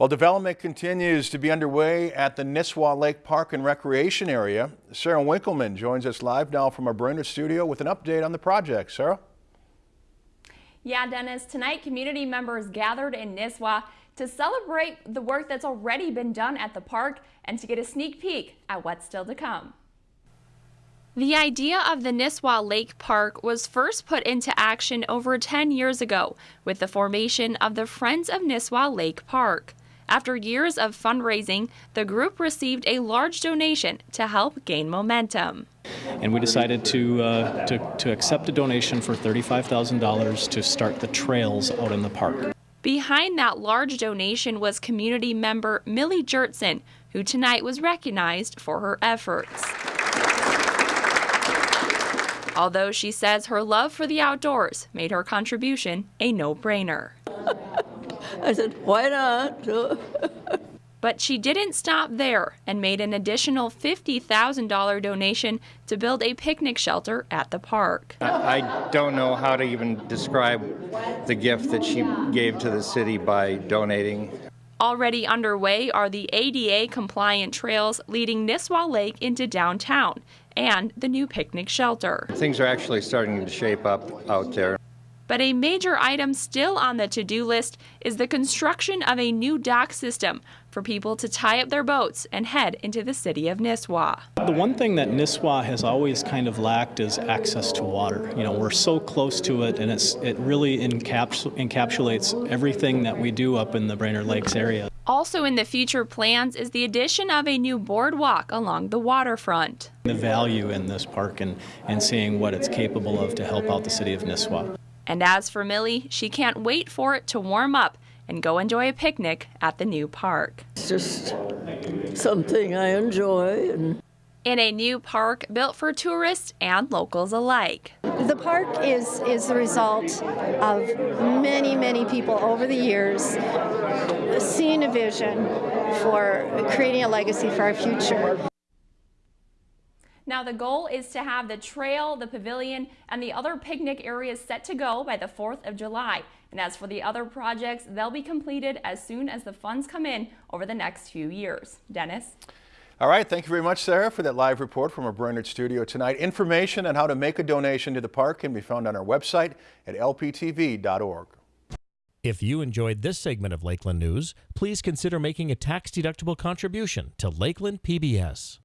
While development continues to be underway at the Nisswa Lake Park and Recreation Area, Sarah Winkleman joins us live now from our Brainerd studio with an update on the project. Sarah? Yeah, Dennis, tonight community members gathered in Nisswa to celebrate the work that's already been done at the park and to get a sneak peek at what's still to come. The idea of the Nisswa Lake Park was first put into action over 10 years ago with the formation of the Friends of Nisswa Lake Park. After years of fundraising, the group received a large donation to help gain momentum. And we decided to, uh, to, to accept a donation for $35,000 to start the trails out in the park. Behind that large donation was community member Millie Jertson, who tonight was recognized for her efforts. Although she says her love for the outdoors made her contribution a no-brainer. I said, why not? but she didn't stop there and made an additional $50,000 donation to build a picnic shelter at the park. I don't know how to even describe the gift that she gave to the city by donating. Already underway are the ADA compliant trails leading Nisswa Lake into downtown and the new picnic shelter. Things are actually starting to shape up out there. But a major item still on the to do list is the construction of a new dock system for people to tie up their boats and head into the city of Nisswa. The one thing that Nisswa has always kind of lacked is access to water. You know, we're so close to it, and it's, it really encaps encapsulates everything that we do up in the Brainerd Lakes area. Also in the future plans is the addition of a new boardwalk along the waterfront. The value in this park and, and seeing what it's capable of to help out the city of Nisswa. And as for Millie, she can't wait for it to warm up and go enjoy a picnic at the new park. It's just something I enjoy. And in a new park built for tourists and locals alike. The park is, is the result of many, many people over the years seeing a vision for creating a legacy for our future. Now the goal is to have the trail, the pavilion, and the other picnic areas set to go by the 4th of July. And as for the other projects, they'll be completed as soon as the funds come in over the next few years. Dennis? All right, thank you very much, Sarah, for that live report from our Brainerd studio tonight. Information on how to make a donation to the park can be found on our website at lptv.org. If you enjoyed this segment of Lakeland News, please consider making a tax-deductible contribution to Lakeland PBS.